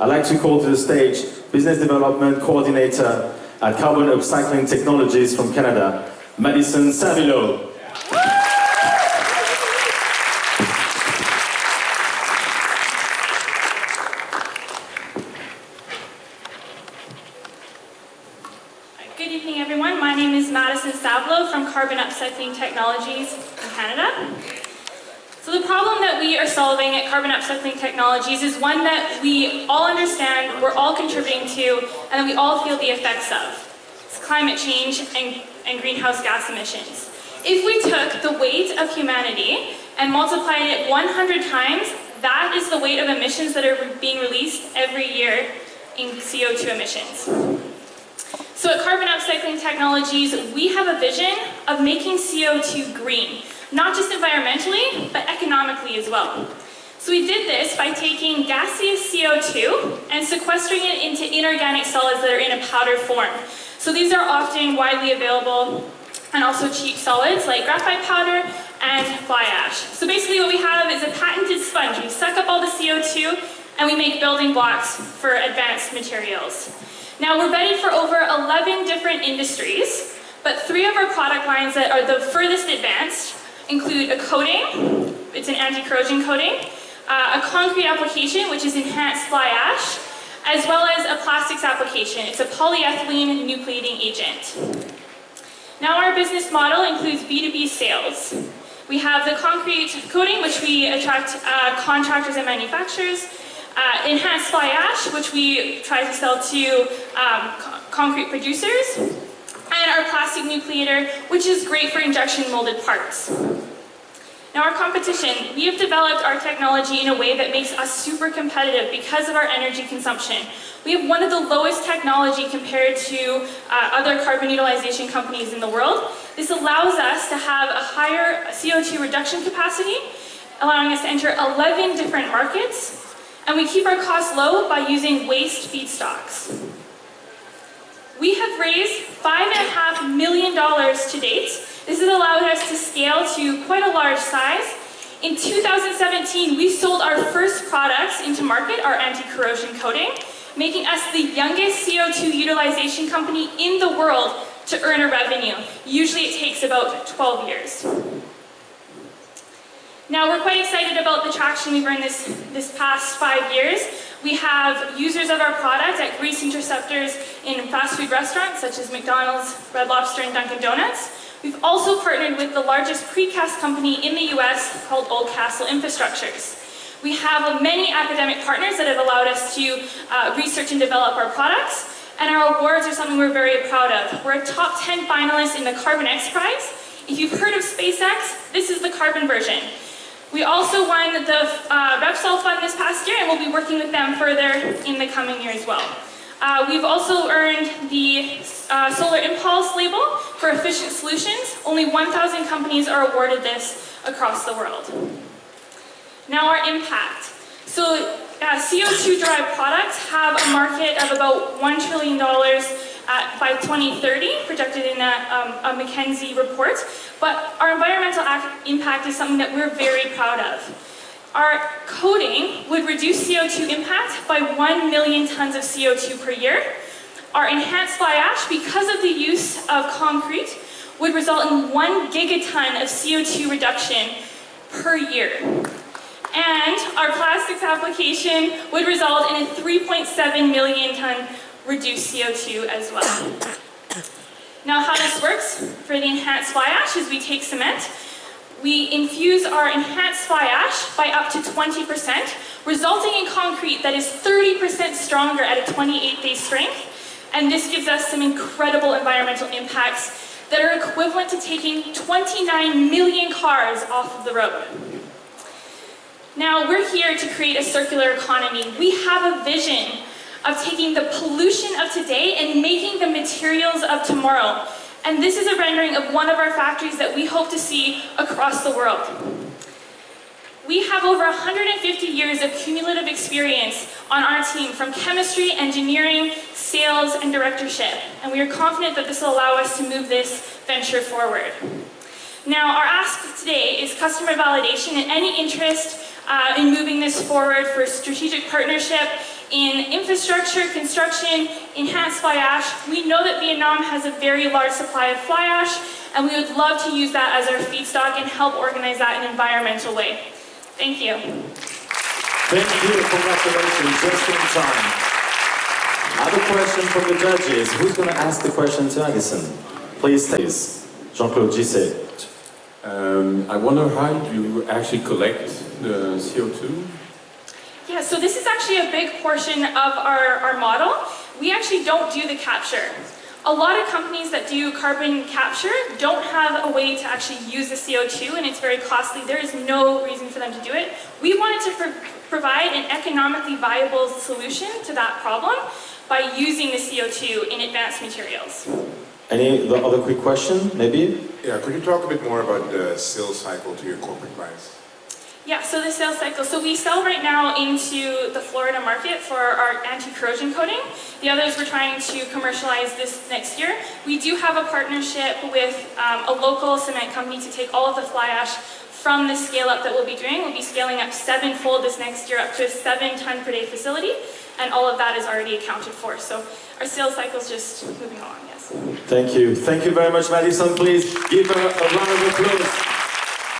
I'd like to call to the stage Business Development Coordinator at Carbon Upcycling Technologies from Canada, Madison Savilo. Good evening, everyone. My name is Madison Savlo from Carbon Upcycling Technologies in Canada. So the problem that we are solving at Carbon Upcycling Technologies is one that we all understand, we're all contributing to, and that we all feel the effects of. It's climate change and, and greenhouse gas emissions. If we took the weight of humanity and multiplied it 100 times, that is the weight of emissions that are being released every year in CO2 emissions. So at Carbon Upcycling Technologies, we have a vision of making CO2 green, not just environmentally, but economically as well. So we did this by taking gaseous CO2 and sequestering it into inorganic solids that are in a powder form. So these are often widely available and also cheap solids like graphite powder and fly ash. So basically what we have is a patented sponge. We suck up all the CO2 and we make building blocks for advanced materials. Now we're vetted for over 11 different industries, but three of our product lines that are the furthest advanced include a coating, it's an anti-corrosion coating, uh, a concrete application, which is enhanced fly ash, as well as a plastics application. It's a polyethylene nucleating agent. Now our business model includes B2B sales. We have the concrete coating, which we attract uh, contractors and manufacturers, uh, enhanced fly ash, which we try to sell to um, co concrete producers, our plastic nucleator, which is great for injection molded parts. Now our competition, we have developed our technology in a way that makes us super competitive because of our energy consumption. We have one of the lowest technology compared to uh, other carbon utilization companies in the world. This allows us to have a higher CO2 reduction capacity, allowing us to enter 11 different markets and we keep our costs low by using waste feedstocks. We have raised $5.5 million to date. This has allowed us to scale to quite a large size. In 2017, we sold our first products into market, our anti-corrosion coating, making us the youngest CO2 utilization company in the world to earn a revenue. Usually it takes about 12 years. Now we're quite excited about the traction we've earned this, this past five years. We have users of our product at grease interceptors in fast food restaurants such as McDonald's, Red Lobster, and Dunkin' Donuts. We've also partnered with the largest precast company in the US called Oldcastle Infrastructures. We have many academic partners that have allowed us to uh, research and develop our products, and our awards are something we're very proud of. We're a top 10 finalist in the Carbon X Prize. If you've heard of SpaceX, this is the carbon version. We also won the uh, Repsol Fund this past year and we'll be working with them further in the coming year as well. Uh, we've also earned the uh, Solar Impulse label for efficient solutions. Only 1,000 companies are awarded this across the world. Now our impact. So uh, CO2-derived products have a market of about $1 trillion at, by 2030, projected in a, um, a McKinsey report. But our environmental impact is something that we're very proud of. Our coating would reduce CO2 impact by 1 million tons of CO2 per year. Our enhanced fly ash, because of the use of concrete, would result in 1 gigaton of CO2 reduction per year. And our plastics application would result in a 3.7 million ton reduce CO2 as well. Now how this works for the enhanced fly ash is we take cement, we infuse our enhanced fly ash by up to 20%, resulting in concrete that is 30% stronger at a 28-day strength, and this gives us some incredible environmental impacts that are equivalent to taking 29 million cars off of the road. Now, we're here to create a circular economy. We have a vision of taking the pollution of today and making the materials of tomorrow. And this is a rendering of one of our factories that we hope to see across the world. We have over 150 years of cumulative experience on our team from chemistry, engineering, sales, and directorship. And we are confident that this will allow us to move this venture forward. Now, our ask today is customer validation and any interest uh, in moving this forward for strategic partnership in infrastructure, construction, enhanced fly ash. We know that Vietnam has a very large supply of fly ash, and we would love to use that as our feedstock and help organize that in an environmental way. Thank you. Thank you, congratulations, just in time. Other question from the judges. Who's going to ask the question to Addison? Please, please. Jean-Claude Gisset. Um, I wonder how you actually collect the CO2. Yeah, so this is actually a big portion of our, our model. We actually don't do the capture. A lot of companies that do carbon capture don't have a way to actually use the CO2 and it's very costly. There is no reason for them to do it. We wanted to pro provide an economically viable solution to that problem by using the CO2 in advanced materials. Any other quick question, maybe? Yeah, could you talk a bit more about the sales cycle to your corporate clients? Yeah, so the sales cycle. So we sell right now into the Florida market for our anti-corrosion coating. The others we're trying to commercialize this next year. We do have a partnership with um, a local cement company to take all of the fly ash from the scale up that we'll be doing. We'll be scaling up sevenfold this next year up to a seven ton per day facility. And all of that is already accounted for. So our sales cycle is just moving along, yes. Thank you. Thank you very much, Madison. Please give her a round of applause.